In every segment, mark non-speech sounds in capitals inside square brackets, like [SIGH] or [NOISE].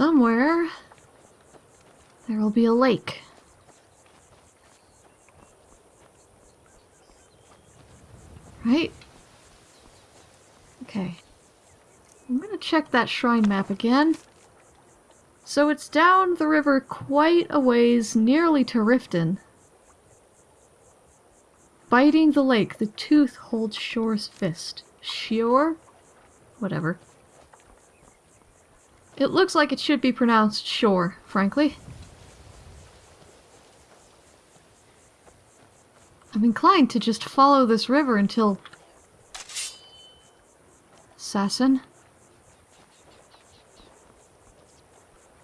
Somewhere there will be a lake. Right? Okay. I'm gonna check that shrine map again. So it's down the river quite a ways, nearly to Riften. Biting the lake, the tooth holds Shor's fist. Shior? Whatever. It looks like it should be pronounced shore, frankly. I'm inclined to just follow this river until... Assassin?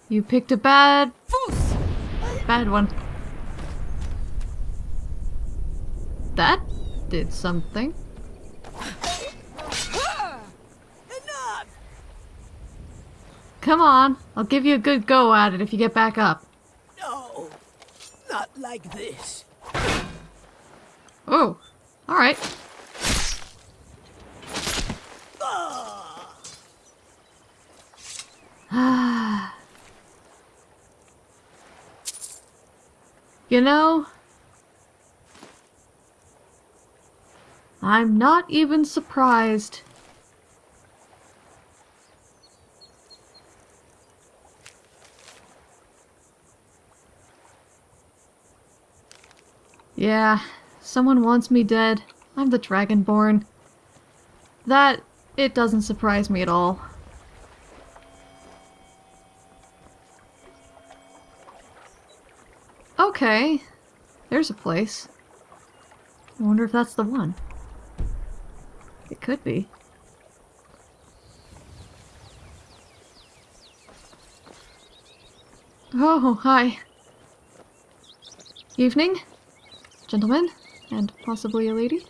You picked a bad... Bad one. That did something. Come on, I'll give you a good go at it if you get back up. No, not like this. Oh, alright. [SIGHS] you know, I'm not even surprised. Yeah, someone wants me dead. I'm the Dragonborn. That, it doesn't surprise me at all. Okay, there's a place. I wonder if that's the one. It could be. Oh, hi. Evening, gentlemen, and possibly a lady.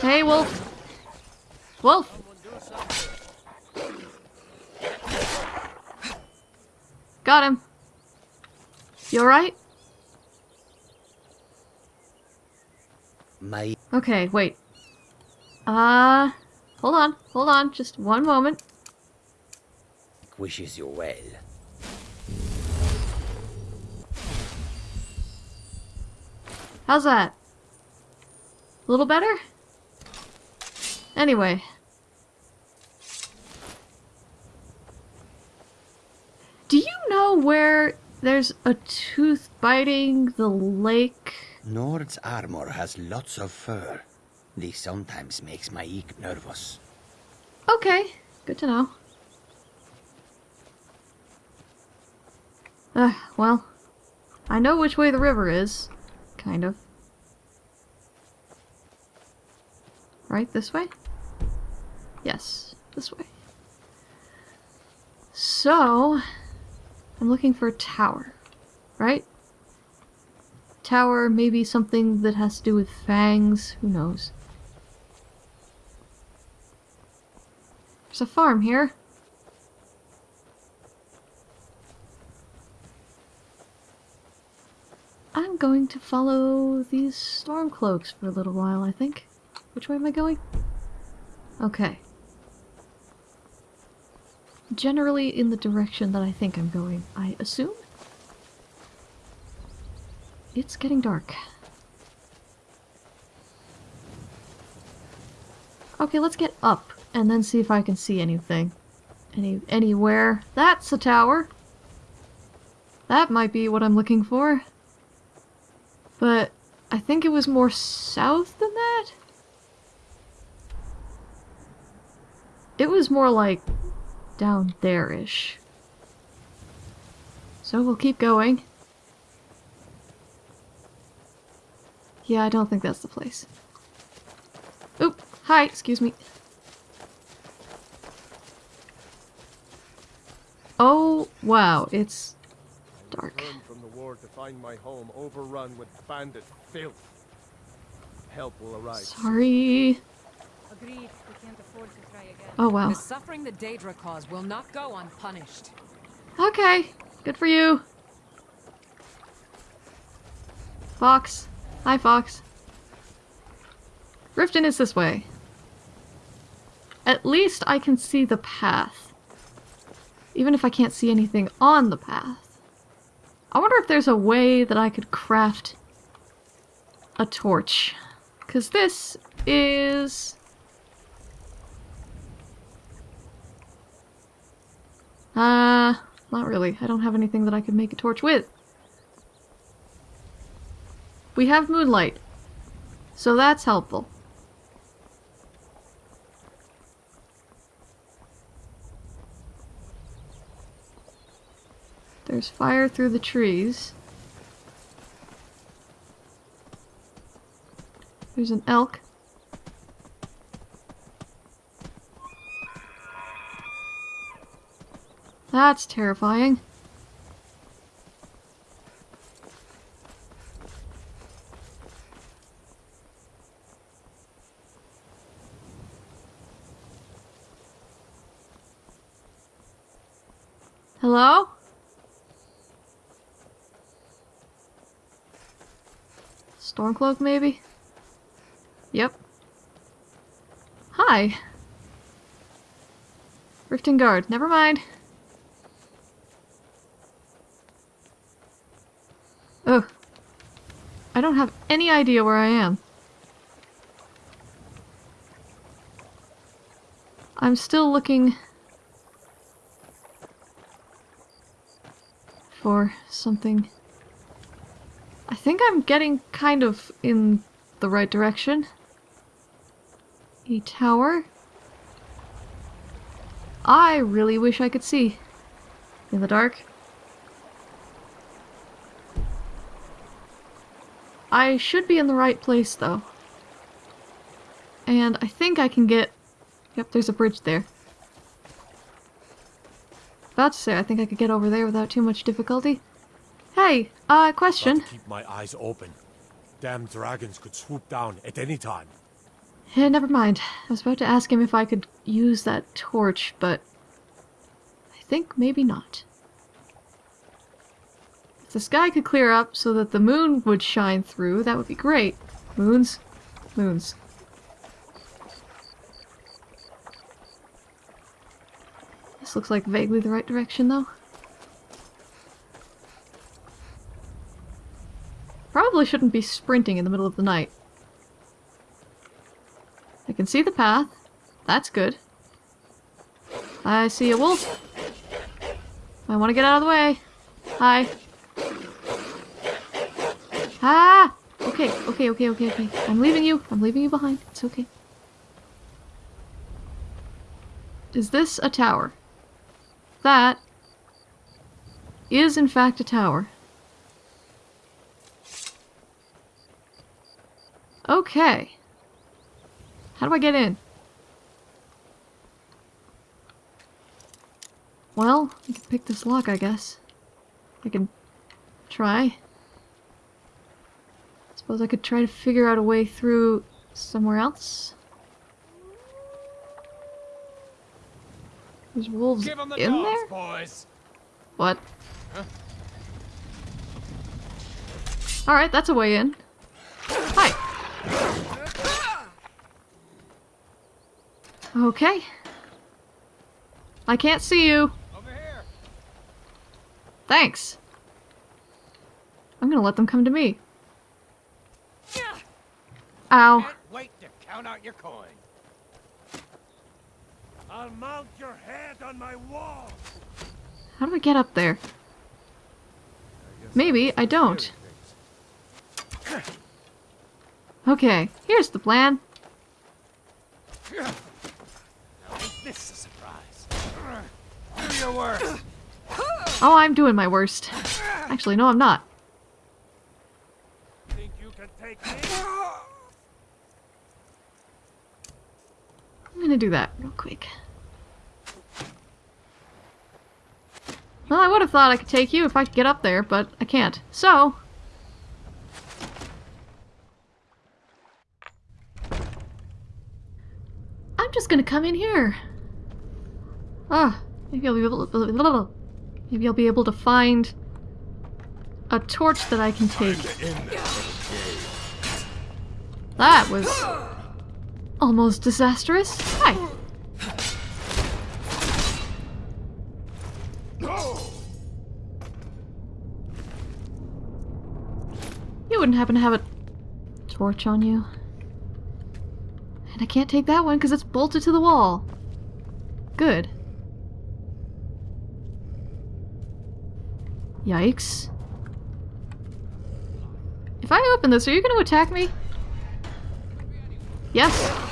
Hey, Wolf. Wolf. Got him. You alright? My Okay, wait. Uh, hold on, hold on, just one moment. wishes you well. How's that? A little better? Anyway. Do you know where there's a tooth biting the lake? Nord's armor has lots of fur. This sometimes makes my eek nervous. Okay, good to know. Uh, well, I know which way the river is. Kind of. Right, this way? Yes, this way. So, I'm looking for a tower, right? Tower, maybe something that has to do with fangs, who knows. There's a farm here. I'm going to follow these storm cloaks for a little while, I think. Which way am I going? Okay. Generally in the direction that I think I'm going, I assume? It's getting dark. Okay, let's get up and then see if I can see anything. Any anywhere. That's a tower. That might be what I'm looking for. But I think it was more south than that. It was more like down there-ish. So we'll keep going. Yeah, I don't think that's the place. Oop! Hi, excuse me. Oh, wow, it's dark. From the war to find my home overrun with bandit filth. Help will arrive. Sorry. Agreed. We can't afford to try again. Oh wow. The suffering the Daedra cause will not go unpunished. Okay, good for you. Fox. Hi, Fox. Riften is this way. At least I can see the path. Even if I can't see anything on the path. I wonder if there's a way that I could craft a torch. Because this is... Uh, not really. I don't have anything that I could make a torch with. We have moonlight. So that's helpful. There's fire through the trees. There's an elk. That's terrifying. Hello? Stormcloak, maybe? Yep. Hi. Riften Guard. Never mind. Ugh. I don't have any idea where I am. I'm still looking for something. I think I'm getting kind of in the right direction. A tower. I really wish I could see. In the dark. I should be in the right place, though. And I think I can get... Yep, there's a bridge there. About to say, I think I could get over there without too much difficulty. Hey, uh, question. Keep my eyes open. Damn dragons could swoop down at any time. Eh, never mind. I was about to ask him if I could use that torch, but... I think maybe not. The sky could clear up so that the moon would shine through, that would be great. Moons? Moons. This looks like vaguely the right direction, though. Probably shouldn't be sprinting in the middle of the night. I can see the path. That's good. I see a wolf. I want to get out of the way. Hi. Ah! Okay, okay, okay, okay, okay. I'm leaving you. I'm leaving you behind. It's okay. Is this a tower? That is in fact a tower. Okay. How do I get in? Well, I can pick this lock, I guess. I can try. Suppose I could try to figure out a way through somewhere else. There's wolves the in dogs, there? boys. What? Alright, that's a way in. Hi. Okay. I can't see you. Over here. Thanks. I'm gonna let them come to me. Ow. Can't wait to count out your coin. I'll mount your head on my wall. How do I get up there? Maybe I don't. Okay, here's the plan. Now this a surprise? Do your worst. Oh, I'm doing my worst. Actually, no, I'm not. Think you can take me? I'm gonna do that real quick. Well, I would have thought I could take you if I could get up there, but I can't. So... I'm just gonna come in here. Ah, maybe I'll be able to, maybe I'll be able to find a torch that I can take. That was almost disastrous. Hi. You wouldn't happen to have a torch on you. And I can't take that one because it's bolted to the wall. Good. Yikes. If I open this, are you going to attack me? Yes.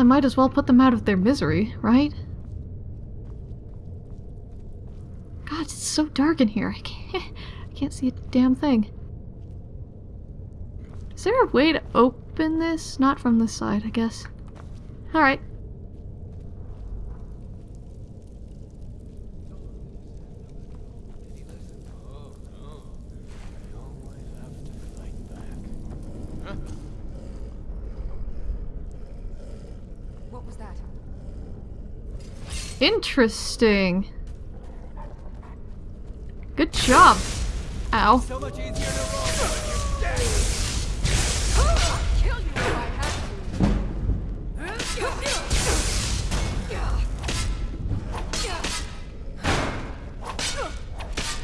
I might as well put them out of their misery, right? God, it's so dark in here. I can't, I can't see a damn thing. Is there a way to open this? Not from this side, I guess. Alright. What was that? Interesting. Good job. Ow. Kill you if I had to.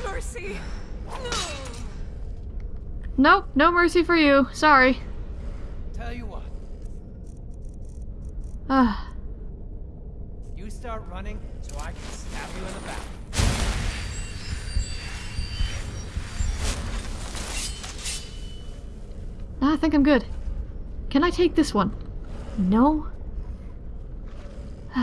Mercy. No. Nope, no mercy for you. Sorry. Tell you what, Ah, start running so I can stab you in the back. Ah, I think I'm good. Can I take this one? No? [SIGHS]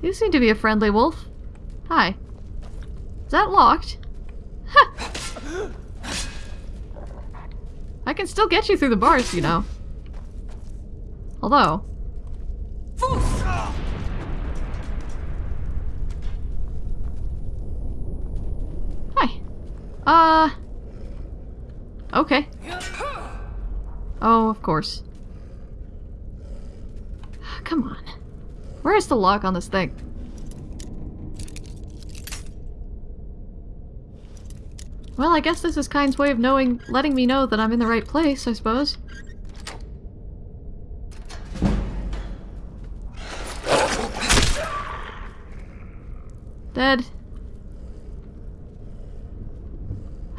you seem to be a friendly wolf. Hi. Is that locked? [LAUGHS] I can still get you through the bars, you know. Although... Hi. Uh... Okay. Oh, of course. Come on. Where is the lock on this thing? Well, I guess this is Kyne's way of knowing, letting me know that I'm in the right place, I suppose. Dead.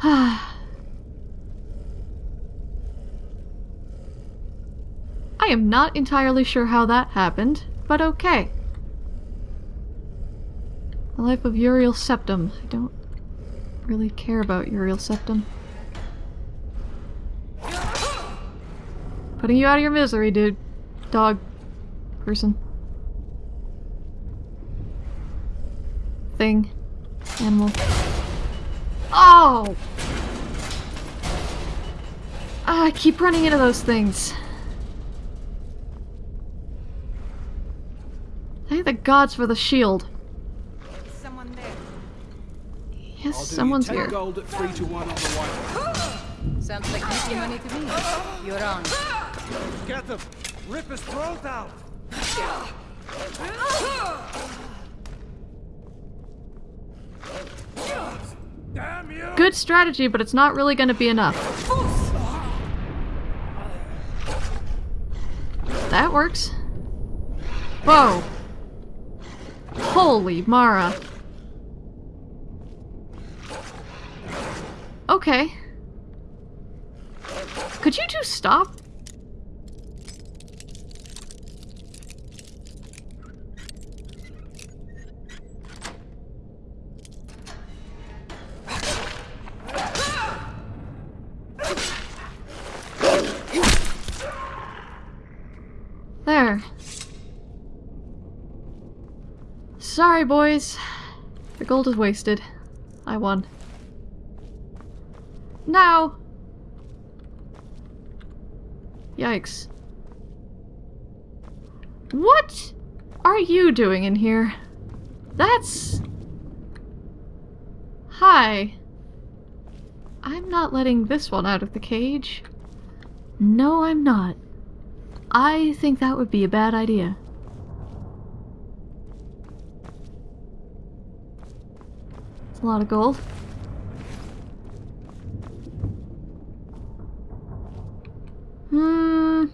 [SIGHS] I am not entirely sure how that happened, but okay. The life of Uriel Septim. I don't really care about Uriel Septim. Putting you out of your misery, dude. Dog. Person. Thing. Animal. Oh! Ah, I keep running into those things. Thank the gods for the shield. Is someone there? Yes, I'll do someone's you 10 here. gold at 3 to 1 on the white. Sounds like easy money to me. You're on. Get him! Rip his throat out! Damn you! Good strategy, but it's not really gonna be enough. That works. Whoa. Holy Mara. Okay. Could you two stop? There. Sorry, boys. The gold is wasted. I won. Now! Yikes. What are you doing in here? That's... Hi. I'm not letting this one out of the cage. No, I'm not. I think that would be a bad idea. It's a lot of gold. Hmm.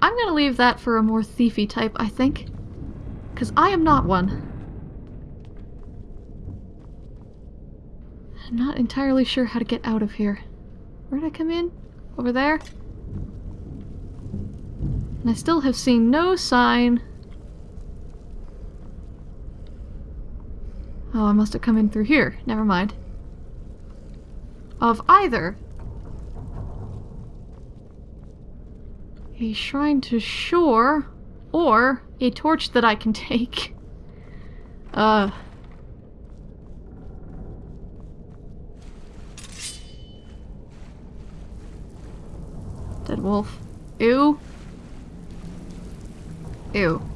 I'm gonna leave that for a more thiefy type, I think. Because I am not one. I'm not entirely sure how to get out of here. Where'd I come in? Over there? And I still have seen no sign. Oh, I must have come in through here. Never mind. Of either a shrine to Shor or a torch that I can take. Uh. Dead wolf. Ew. Ew.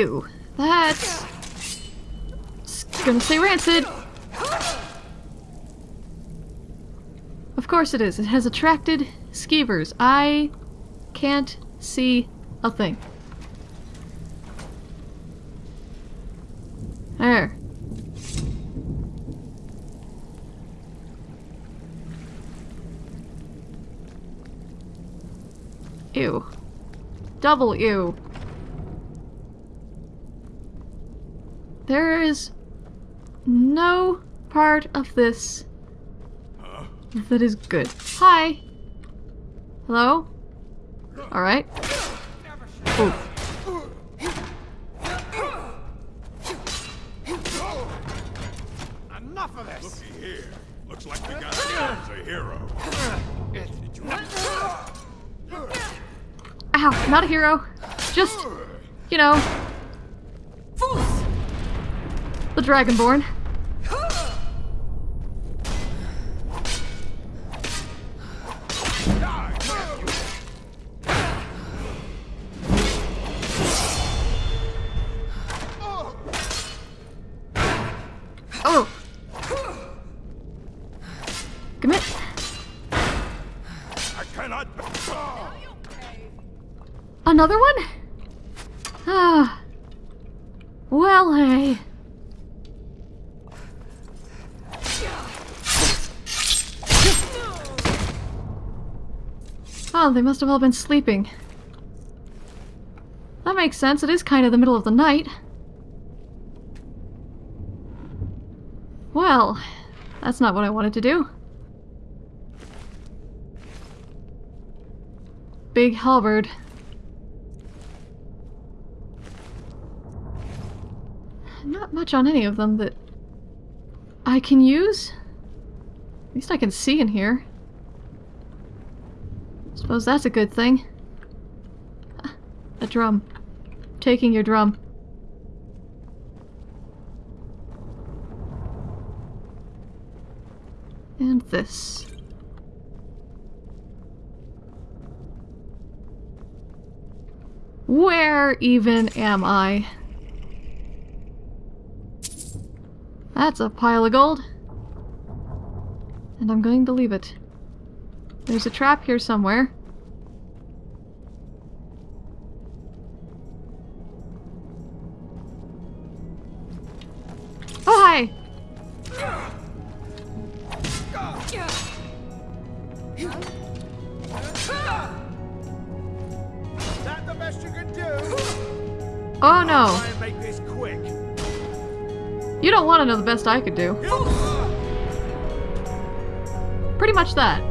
Ew. That's... gonna say rancid. Of course it is. It has attracted skeevers. I can't see a thing. There. Ew. Double ew. There is no part of this that is good. Hi. Hello? Alright. Ooh. Enough of this! Looky here. Looks like we got ourselves a hero. Ow, not a hero. Just, you know, the Dragonborn. Oh, they must have all been sleeping. That makes sense. It is kind of the middle of the night. Well, that's not what I wanted to do. Big halberd. Not much on any of them that I can use. At least I can see in here. Suppose that's a good thing. A drum. Taking your drum. And this. Where even am I? That's a pile of gold. And I'm going to leave it. There's a trap here somewhere. Oh no! You don't want to know the best I could do. Pretty much that.